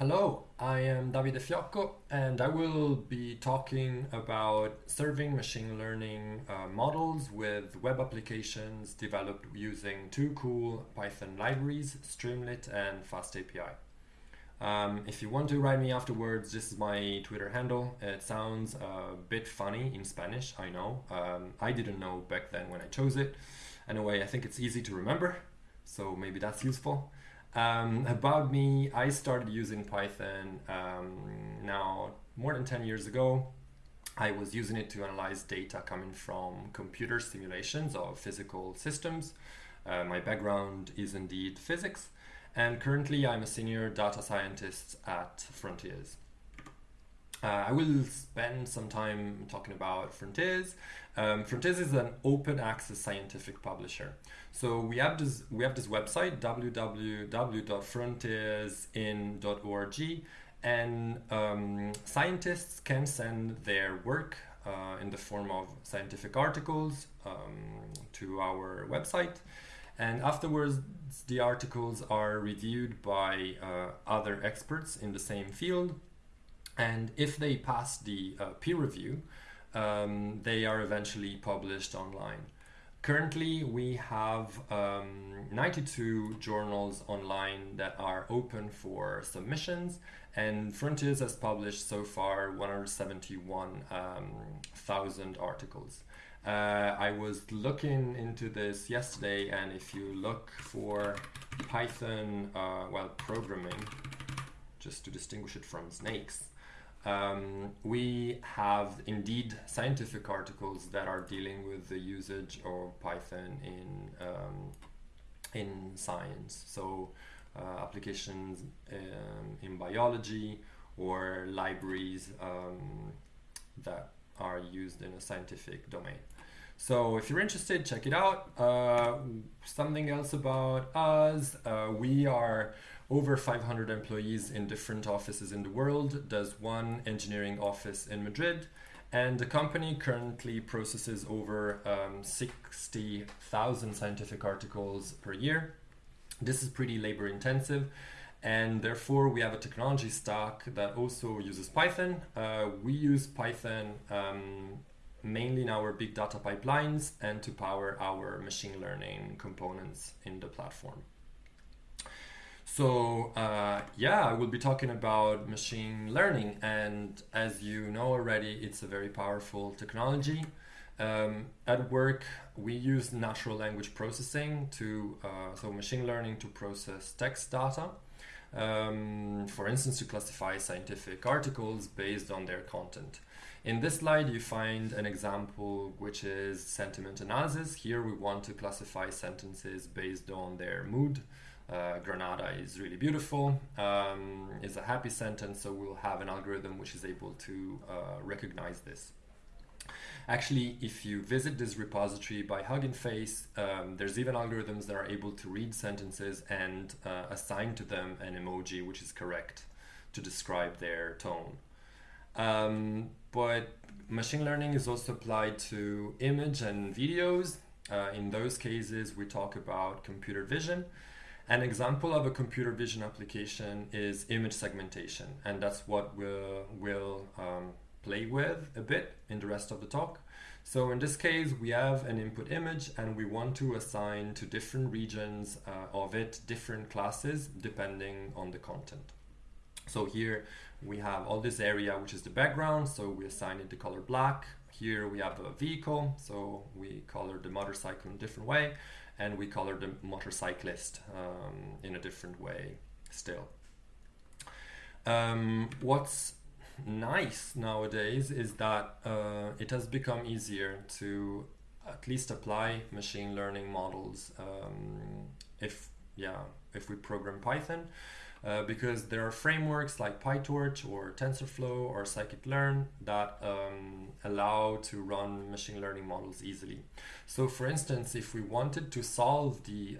Hello, I am Davide Fiocco and I will be talking about serving machine learning uh, models with web applications developed using two cool Python libraries, Streamlit and FastAPI. Um, if you want to write me afterwards, this is my Twitter handle. It sounds a bit funny in Spanish, I know. Um, I didn't know back then when I chose it. Anyway, I think it's easy to remember, so maybe that's useful. Um, about me, I started using Python um, now more than 10 years ago. I was using it to analyze data coming from computer simulations of physical systems. Uh, my background is indeed physics, and currently I'm a senior data scientist at Frontiers. Uh, I will spend some time talking about Frontiers. Um, Frontiers is an open access scientific publisher. So we have this we have this website www.frontiersin.org, and um, scientists can send their work uh, in the form of scientific articles um, to our website. And afterwards, the articles are reviewed by uh, other experts in the same field and if they pass the uh, peer review, um, they are eventually published online. Currently, we have um, 92 journals online that are open for submissions, and Frontiers has published so far 171,000 um, articles. Uh, I was looking into this yesterday, and if you look for Python, uh, well, programming, just to distinguish it from snakes, um, we have indeed scientific articles that are dealing with the usage of Python in um, in science. So uh, applications um, in biology or libraries um, that are used in a scientific domain. So if you're interested, check it out. Uh, something else about us, uh, we are over 500 employees in different offices in the world. There's one engineering office in Madrid, and the company currently processes over um, 60,000 scientific articles per year. This is pretty labor intensive, and therefore we have a technology stack that also uses Python. Uh, we use Python um, mainly in our big data pipelines and to power our machine learning components in the platform. So uh, yeah, I will be talking about machine learning, and as you know already, it's a very powerful technology. Um, at work, we use natural language processing to, uh, so machine learning to process text data. Um, for instance, to classify scientific articles based on their content. In this slide, you find an example which is sentiment analysis. Here we want to classify sentences based on their mood, uh, Granada is really beautiful, um, is a happy sentence, so we'll have an algorithm which is able to uh, recognize this. Actually, if you visit this repository by Hugging Face, um, there's even algorithms that are able to read sentences and uh, assign to them an emoji which is correct to describe their tone. Um, but machine learning is also applied to image and videos. Uh, in those cases, we talk about computer vision. An example of a computer vision application is image segmentation, and that's what we'll, we'll um, play with a bit in the rest of the talk. So in this case, we have an input image and we want to assign to different regions uh, of it different classes depending on the content. So here we have all this area, which is the background. So we assign it the color black. Here we have a vehicle. So we color the motorcycle in a different way and we color the motorcyclist um, in a different way still. Um, what's nice nowadays is that uh, it has become easier to at least apply machine learning models um, if yeah if we program Python uh, because there are frameworks like PyTorch or TensorFlow or scikit-learn that um, allow to run machine learning models easily. So for instance, if we wanted to solve the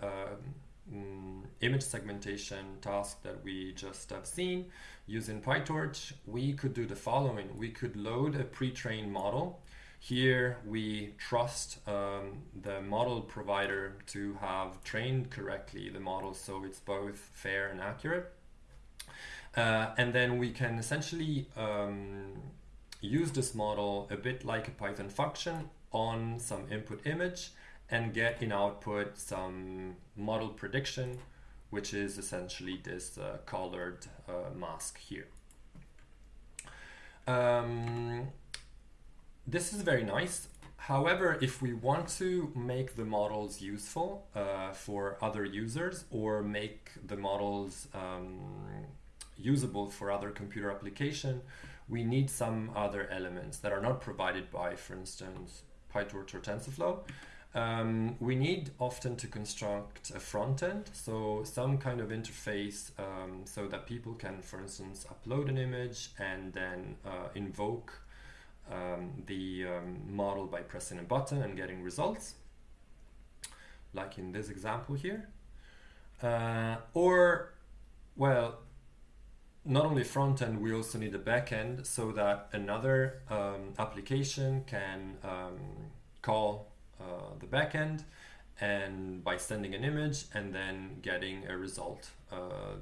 um, image segmentation task that we just have seen using PyTorch, we could do the following. We could load a pre-trained model here we trust um, the model provider to have trained correctly the model so it's both fair and accurate. Uh, and then we can essentially um, use this model a bit like a Python function on some input image and get in output some model prediction, which is essentially this uh, colored uh, mask here. Um, this is very nice. However, if we want to make the models useful uh, for other users or make the models um, usable for other computer application, we need some other elements that are not provided by, for instance, PyTorch or TensorFlow. Um, we need often to construct a front end, so some kind of interface um, so that people can, for instance, upload an image and then uh, invoke um, the um, model by pressing a button and getting results, like in this example here. Uh, or, well, not only front end, we also need a back end so that another um, application can um, call uh, the back end and by sending an image and then getting a result. Uh,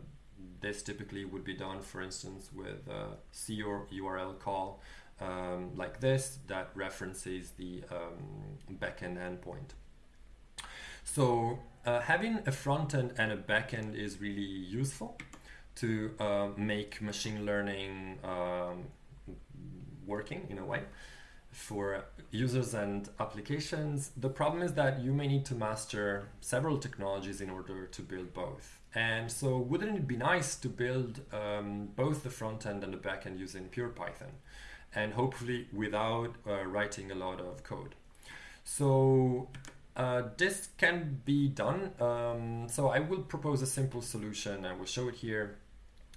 this typically would be done, for instance, with a C or URL call um, like this that references the um, backend endpoint. So uh, having a front end and a backend is really useful to uh, make machine learning um, working in a way for users and applications. The problem is that you may need to master several technologies in order to build both. And so wouldn't it be nice to build um, both the front end and the back end using pure Python and hopefully without uh, writing a lot of code. So uh, this can be done. Um, so I will propose a simple solution. I will show it here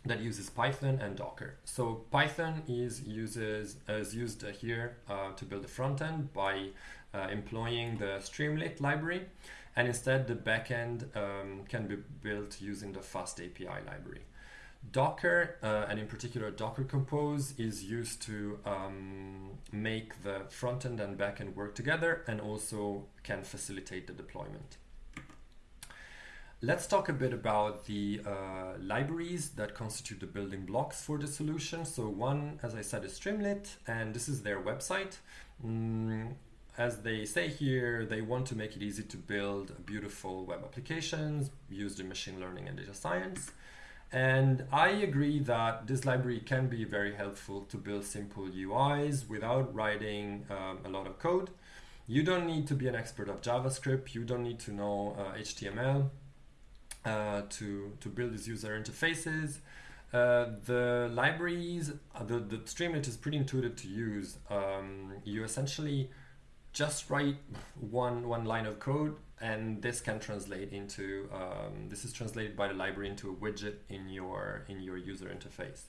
that uses Python and Docker. So Python is uses is used here uh, to build the front end by uh, employing the Streamlit library, and instead the backend um, can be built using the FastAPI library. Docker, uh, and in particular Docker Compose, is used to um, make the front end and backend work together and also can facilitate the deployment. Let's talk a bit about the uh, libraries that constitute the building blocks for the solution. So one, as I said, is Streamlit, and this is their website. Mm, as they say here, they want to make it easy to build beautiful web applications used in machine learning and data science. And I agree that this library can be very helpful to build simple UIs without writing um, a lot of code. You don't need to be an expert of JavaScript. You don't need to know uh, HTML uh, to, to build these user interfaces. Uh, the libraries, uh, the, the Streamlit is pretty intuitive to use. Um, you essentially just write one, one line of code and this can translate into, um, this is translated by the library into a widget in your, in your user interface.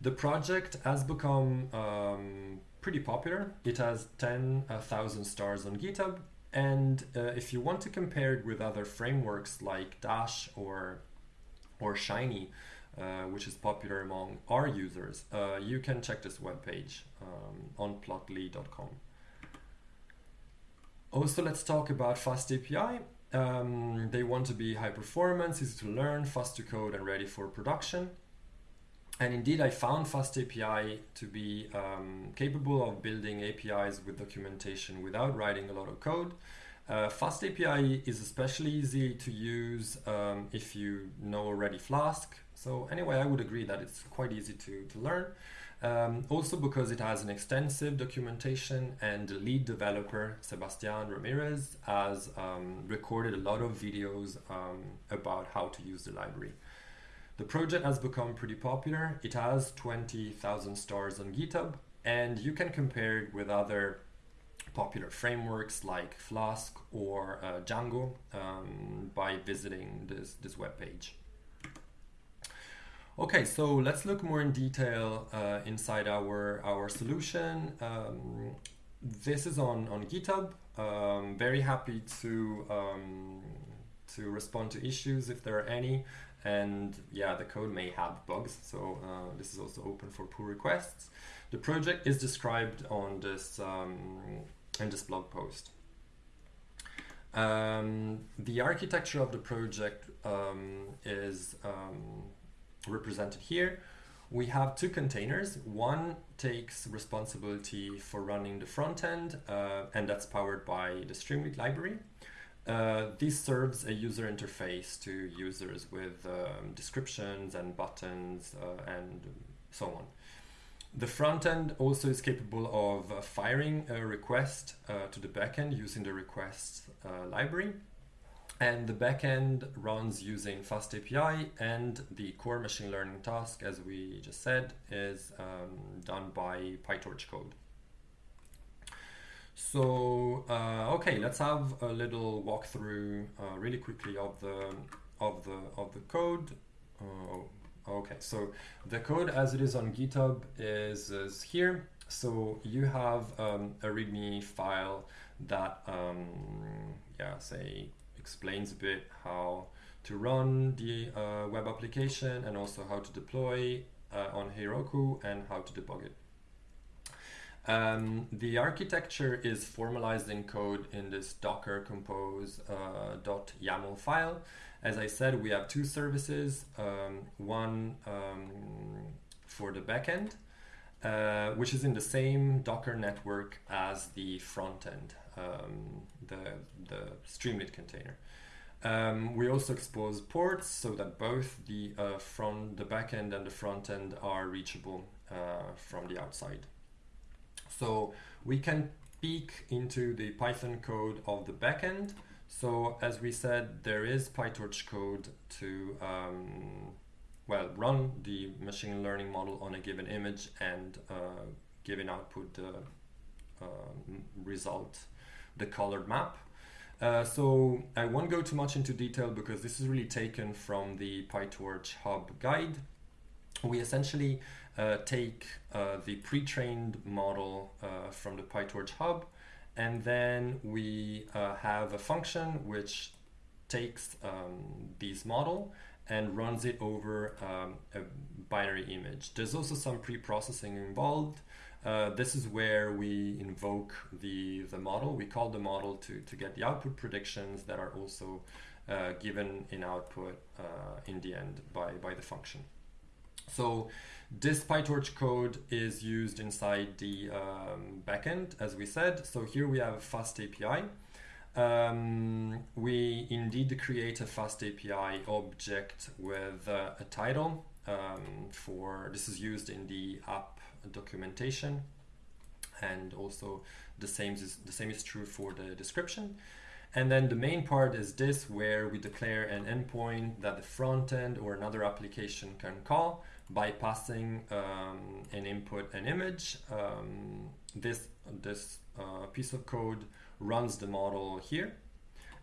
The project has become um, pretty popular. It has 10,000 stars on GitHub and uh, if you want to compare it with other frameworks like Dash or, or Shiny, uh, which is popular among our users, uh, you can check this webpage um, on plotly.com. Also, let's talk about FastAPI. Um, they want to be high performance, easy to learn, fast to code, and ready for production. And indeed, I found FastAPI to be um, capable of building APIs with documentation without writing a lot of code. Uh, FastAPI is especially easy to use um, if you know already Flask. So anyway, I would agree that it's quite easy to, to learn. Um, also because it has an extensive documentation and the lead developer, Sebastian Ramirez, has um, recorded a lot of videos um, about how to use the library. The project has become pretty popular. It has 20,000 stars on GitHub, and you can compare it with other popular frameworks like Flask or uh, Django um, by visiting this, this webpage. Okay, so let's look more in detail uh, inside our, our solution. Um, this is on, on GitHub. Um, very happy to, um, to respond to issues if there are any and yeah the code may have bugs so uh, this is also open for pull requests the project is described on this um, in this blog post um, the architecture of the project um, is um, represented here. We have two containers. One takes responsibility for running the front end, uh, and that's powered by the Streamlit library. Uh, this serves a user interface to users with um, descriptions and buttons uh, and so on. The front end also is capable of uh, firing a request uh, to the backend using the request uh, library. And the backend runs using FastAPI, and the core machine learning task, as we just said, is um, done by PyTorch code. So uh, okay, let's have a little walkthrough uh, really quickly of the of the of the code. Uh, Okay, so the code as it is on GitHub is, is here. So you have um, a README file that, um, yeah, say explains a bit how to run the uh, web application and also how to deploy uh, on Heroku and how to debug it. Um, the architecture is formalized in code in this docker compose uh, .yaml file as I said, we have two services. Um, one um, for the backend, uh, which is in the same Docker network as the front end, um, the, the Streamlit container. Um, we also expose ports so that both the uh, front, the backend and the front end are reachable uh, from the outside. So we can peek into the Python code of the backend so as we said, there is PyTorch code to um, well run the machine learning model on a given image and uh, output the uh, result, the colored map. Uh, so I won't go too much into detail because this is really taken from the PyTorch Hub guide. We essentially uh, take uh, the pre-trained model uh, from the PyTorch Hub and then we uh, have a function which takes um, this model and runs it over um, a binary image. There's also some pre-processing involved. Uh, this is where we invoke the, the model. We call the model to, to get the output predictions that are also uh, given in output in the end by, by the function. So this PyTorch code is used inside the um, backend, as we said. So here we have a FastAPI. Um, we indeed create a FastAPI object with uh, a title um, for this is used in the app documentation and also the same is the same is true for the description and then the main part is this where we declare an endpoint that the front end or another application can call by passing um, an input an image. Um, this this uh, piece of code runs the model here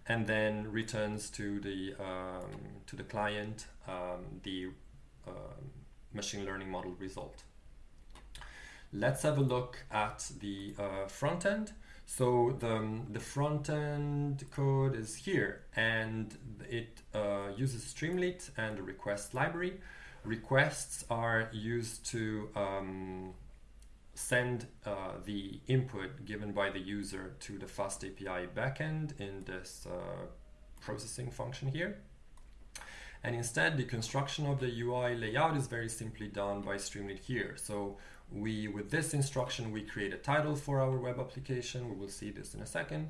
and then returns to the um, to the client um, the uh, machine learning model result. Let's have a look at the uh, front end. So the, the front end code is here and it uh, uses Streamlit and the request library requests are used to um, send uh, the input given by the user to the FastAPI backend in this uh, processing function here. And instead, the construction of the UI layout is very simply done by Streamlit here. So we, with this instruction, we create a title for our web application. We will see this in a second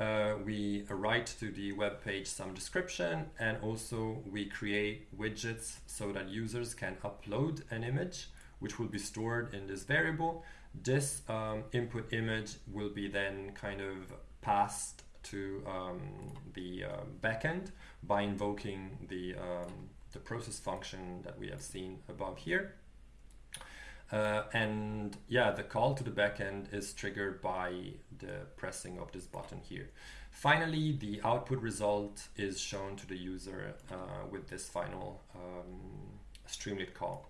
uh, we write to the web page some description and also we create widgets so that users can upload an image which will be stored in this variable. This um, input image will be then kind of passed to um, the uh, backend by invoking the, um, the process function that we have seen above here. Uh, and yeah, the call to the backend is triggered by the pressing of this button here. Finally, the output result is shown to the user uh, with this final um, Streamlit call.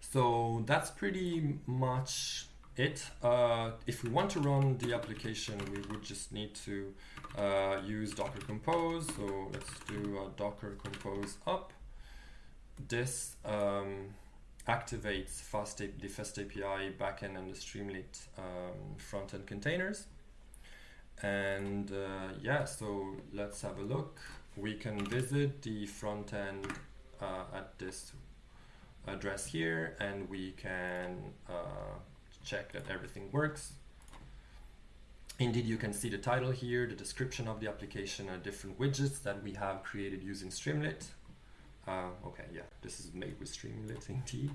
So that's pretty much it. Uh, if we want to run the application, we would just need to uh, use Docker Compose. So let's do a Docker Compose up. This um, activates fast the FastAPI backend and the Streamlit um, front-end containers. And uh, yeah, so let's have a look. We can visit the front-end uh, at this address here and we can uh, check that everything works. Indeed, you can see the title here, the description of the application, and different widgets that we have created using Streamlit. Uh, okay, yeah, this is made with Streamlit indeed.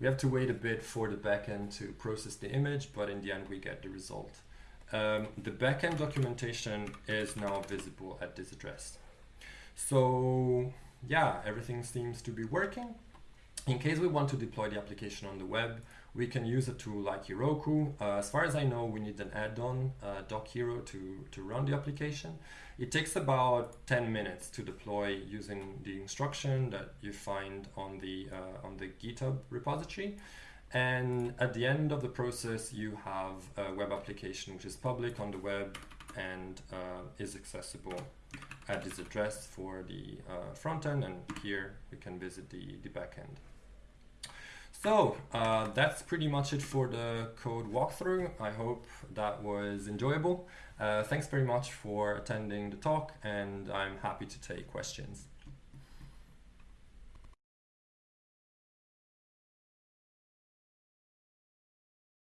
We have to wait a bit for the backend to process the image, but in the end we get the result. Um, the backend documentation is now visible at this address. So yeah, everything seems to be working. In case we want to deploy the application on the web, we can use a tool like Heroku. Uh, as far as I know, we need an add-on, uh, Dockhero, to, to run the application. It takes about 10 minutes to deploy using the instruction that you find on the, uh, on the GitHub repository. And at the end of the process, you have a web application which is public on the web and uh, is accessible at this address for the uh, front end. And here we can visit the, the backend. So uh, that's pretty much it for the code walkthrough. I hope that was enjoyable. Uh, thanks very much for attending the talk and I'm happy to take questions.